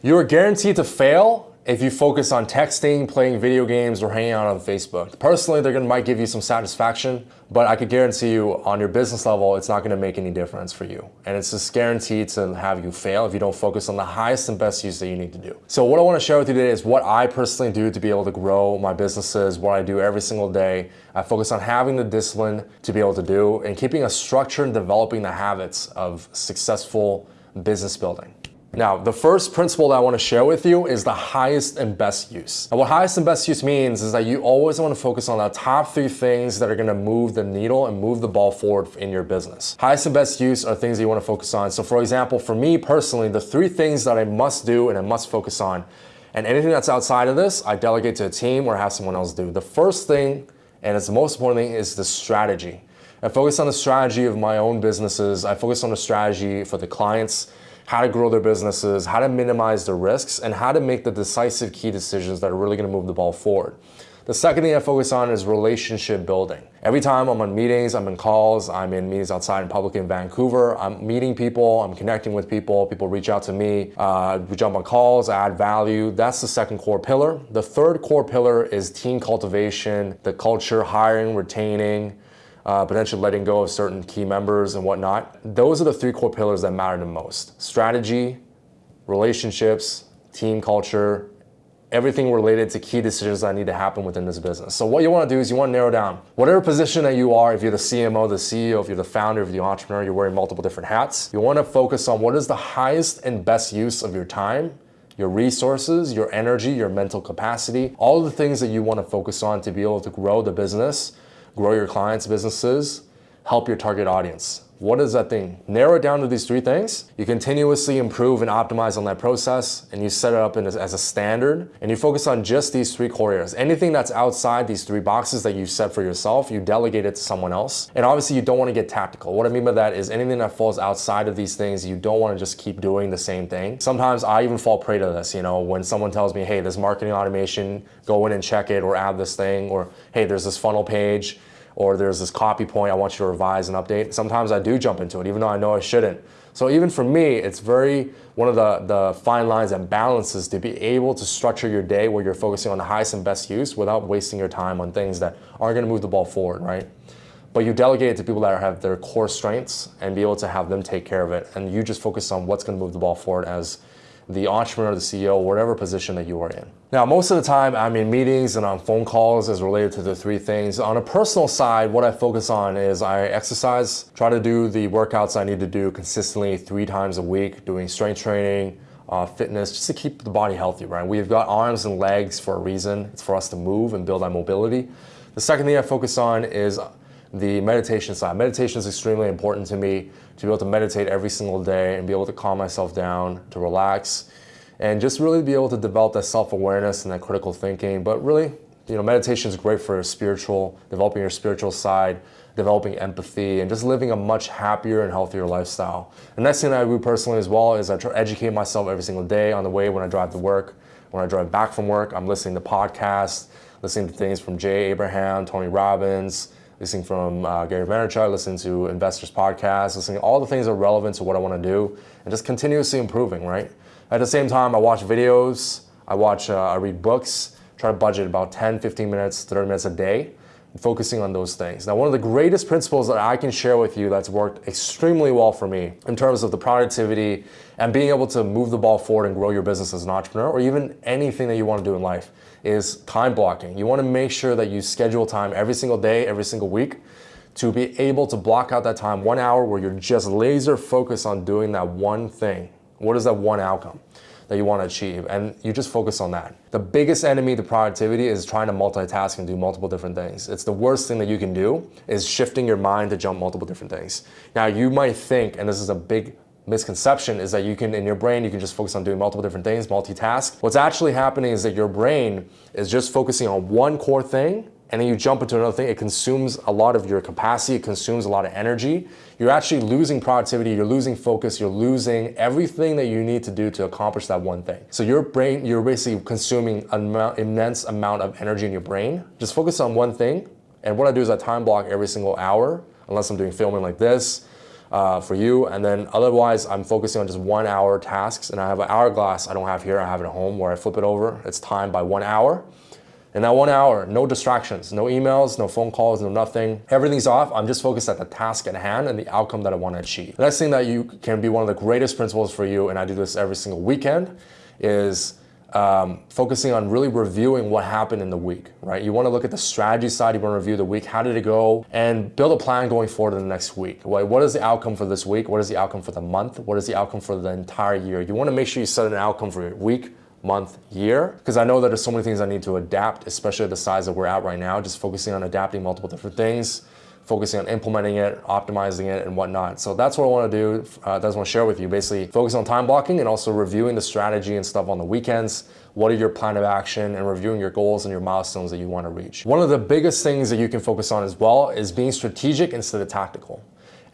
You're guaranteed to fail if you focus on texting, playing video games, or hanging out on Facebook. Personally, they're gonna might give you some satisfaction, but I could guarantee you on your business level, it's not gonna make any difference for you. And it's just guaranteed to have you fail if you don't focus on the highest and best use that you need to do. So what I wanna share with you today is what I personally do to be able to grow my businesses, what I do every single day. I focus on having the discipline to be able to do and keeping a structure and developing the habits of successful business building. Now, the first principle that I want to share with you is the highest and best use. And what highest and best use means is that you always want to focus on the top three things that are going to move the needle and move the ball forward in your business. Highest and best use are things that you want to focus on. So for example, for me personally, the three things that I must do and I must focus on, and anything that's outside of this, I delegate to a team or have someone else do. The first thing, and it's the most important thing, is the strategy. I focus on the strategy of my own businesses. I focus on the strategy for the clients how to grow their businesses, how to minimize the risks, and how to make the decisive key decisions that are really gonna move the ball forward. The second thing I focus on is relationship building. Every time I'm on meetings, I'm in calls, I'm in meetings outside in public in Vancouver, I'm meeting people, I'm connecting with people, people reach out to me, uh, we jump on calls, add value. That's the second core pillar. The third core pillar is team cultivation, the culture, hiring, retaining, uh, potentially letting go of certain key members and whatnot. Those are the three core pillars that matter the most. Strategy, relationships, team culture, everything related to key decisions that need to happen within this business. So what you wanna do is you wanna narrow down whatever position that you are, if you're the CMO, the CEO, if you're the founder, if you're the entrepreneur, you're wearing multiple different hats. You wanna focus on what is the highest and best use of your time, your resources, your energy, your mental capacity, all the things that you wanna focus on to be able to grow the business grow your clients' businesses, help your target audience. What is that thing? Narrow it down to these three things. You continuously improve and optimize on that process and you set it up as, as a standard and you focus on just these three core areas. Anything that's outside these three boxes that you set for yourself, you delegate it to someone else. And obviously you don't want to get tactical. What I mean by that is anything that falls outside of these things, you don't want to just keep doing the same thing. Sometimes I even fall prey to this, you know, when someone tells me, hey, this marketing automation, go in and check it or add this thing, or hey, there's this funnel page or there's this copy point I want you to revise and update. Sometimes I do jump into it, even though I know I shouldn't. So even for me, it's very one of the, the fine lines and balances to be able to structure your day where you're focusing on the highest and best use without wasting your time on things that aren't gonna move the ball forward, right? But you delegate it to people that have their core strengths and be able to have them take care of it. And you just focus on what's gonna move the ball forward as the entrepreneur, the CEO, whatever position that you are in. Now, most of the time I'm in meetings and on phone calls as related to the three things. On a personal side, what I focus on is I exercise, try to do the workouts I need to do consistently three times a week, doing strength training, uh, fitness, just to keep the body healthy, right? We've got arms and legs for a reason. It's for us to move and build our mobility. The second thing I focus on is the meditation side. Meditation is extremely important to me to be able to meditate every single day and be able to calm myself down, to relax, and just really be able to develop that self-awareness and that critical thinking. But really, you know, meditation is great for spiritual, developing your spiritual side, developing empathy, and just living a much happier and healthier lifestyle. The next thing I do personally as well is I try to educate myself every single day on the way when I drive to work. When I drive back from work, I'm listening to podcasts, listening to things from Jay Abraham, Tony Robbins, listening from uh, Gary Vaynerchuk, listening to investors podcasts, listening to all the things that are relevant to what I want to do, and just continuously improving, right? At the same time, I watch videos, I watch, uh, I read books, try to budget about 10, 15 minutes, 30 minutes a day, focusing on those things. Now, one of the greatest principles that I can share with you that's worked extremely well for me in terms of the productivity and being able to move the ball forward and grow your business as an entrepreneur or even anything that you want to do in life is time blocking. You want to make sure that you schedule time every single day, every single week to be able to block out that time, one hour where you're just laser focused on doing that one thing. What is that one outcome? that you want to achieve and you just focus on that. The biggest enemy to productivity is trying to multitask and do multiple different things. It's the worst thing that you can do is shifting your mind to jump multiple different things. Now you might think, and this is a big misconception is that you can, in your brain, you can just focus on doing multiple different things, multitask. What's actually happening is that your brain is just focusing on one core thing and then you jump into another thing, it consumes a lot of your capacity, it consumes a lot of energy. You're actually losing productivity, you're losing focus, you're losing everything that you need to do to accomplish that one thing. So your brain, you're basically consuming an immense amount of energy in your brain. Just focus on one thing. And what I do is I time block every single hour, unless I'm doing filming like this, uh, for you. And then otherwise, I'm focusing on just one hour tasks. And I have an hourglass I don't have here, I have it at home where I flip it over. It's timed by one hour. In that one hour, no distractions, no emails, no phone calls, no nothing. Everything's off. I'm just focused at the task at hand and the outcome that I want to achieve. The next thing that you can be one of the greatest principles for you, and I do this every single weekend, is um, focusing on really reviewing what happened in the week, right? You want to look at the strategy side, you want to review the week, how did it go, and build a plan going forward in the next week. What is the outcome for this week? What is the outcome for the month? What is the outcome for the entire year? You want to make sure you set an outcome for your week, month, year, because I know that there's so many things I need to adapt, especially the size that we're at right now, just focusing on adapting multiple different things focusing on implementing it, optimizing it, and whatnot. So that's what I want to do. Uh, that's what I want to share with you. Basically, focus on time blocking and also reviewing the strategy and stuff on the weekends. What are your plan of action and reviewing your goals and your milestones that you want to reach. One of the biggest things that you can focus on as well is being strategic instead of tactical.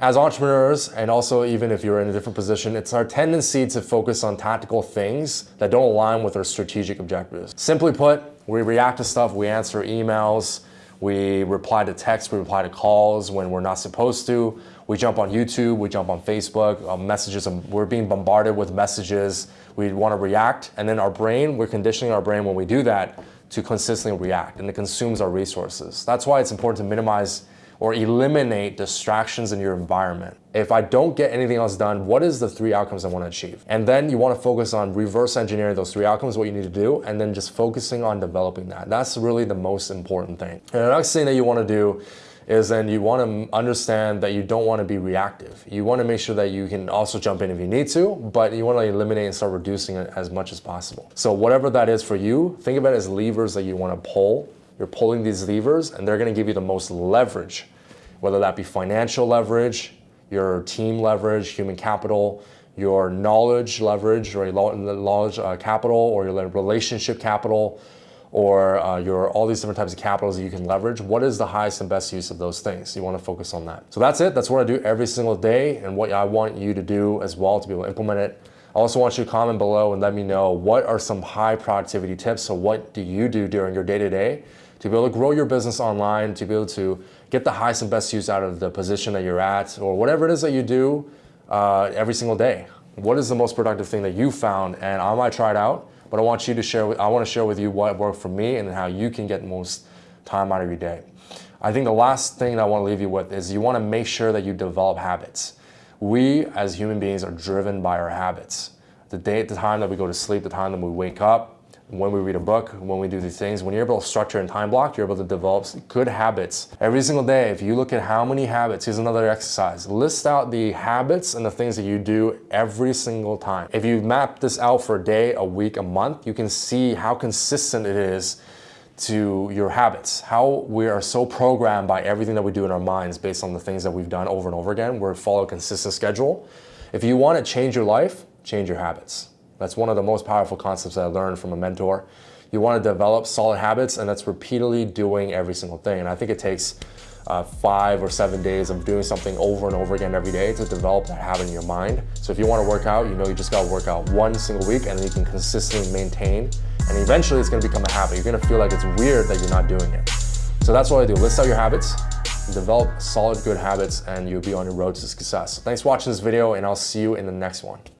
As entrepreneurs, and also even if you're in a different position, it's our tendency to focus on tactical things that don't align with our strategic objectives. Simply put, we react to stuff, we answer emails, we reply to texts, we reply to calls when we're not supposed to. We jump on YouTube, we jump on Facebook, uh, messages, um, we're being bombarded with messages. We want to react, and then our brain, we're conditioning our brain when we do that to consistently react, and it consumes our resources. That's why it's important to minimize or eliminate distractions in your environment. If I don't get anything else done, what is the three outcomes I want to achieve? And then you want to focus on reverse engineering those three outcomes, what you need to do, and then just focusing on developing that. That's really the most important thing. And the next thing that you want to do is then you want to understand that you don't want to be reactive. You want to make sure that you can also jump in if you need to, but you want to eliminate and start reducing it as much as possible. So whatever that is for you, think of it as levers that you want to pull. You're pulling these levers and they're going to give you the most leverage whether that be financial leverage, your team leverage, human capital, your knowledge leverage or your knowledge uh, capital or your relationship capital or uh, your all these different types of capitals that you can leverage. What is the highest and best use of those things? You want to focus on that. So that's it. That's what I do every single day and what I want you to do as well to be able to implement it. I also want you to comment below and let me know what are some high productivity tips. So what do you do during your day to day to be able to grow your business online, to be able to get the highest and best use out of the position that you're at, or whatever it is that you do uh, every single day. What is the most productive thing that you found? And I might try it out, but I want you to share. With, I want to share with you what worked for me and how you can get most time out of your day. I think the last thing I want to leave you with is you want to make sure that you develop habits. We as human beings are driven by our habits. The day, the time that we go to sleep, the time that we wake up, when we read a book, when we do these things, when you're able to structure and time block, you're able to develop good habits. Every single day, if you look at how many habits, here's another exercise. List out the habits and the things that you do every single time. If you map this out for a day, a week, a month, you can see how consistent it is to your habits, how we are so programmed by everything that we do in our minds based on the things that we've done over and over again. We follow a consistent schedule. If you want to change your life, change your habits. That's one of the most powerful concepts I learned from a mentor. You want to develop solid habits and that's repeatedly doing every single thing. And I think it takes uh, five or seven days of doing something over and over again every day to develop that habit in your mind. So if you want to work out, you know you just got to work out one single week and then you can consistently maintain and eventually it's going to become a habit. You're going to feel like it's weird that you're not doing it. So that's what I do. List out your habits, develop solid good habits and you'll be on your road to success. Thanks for watching this video and I'll see you in the next one.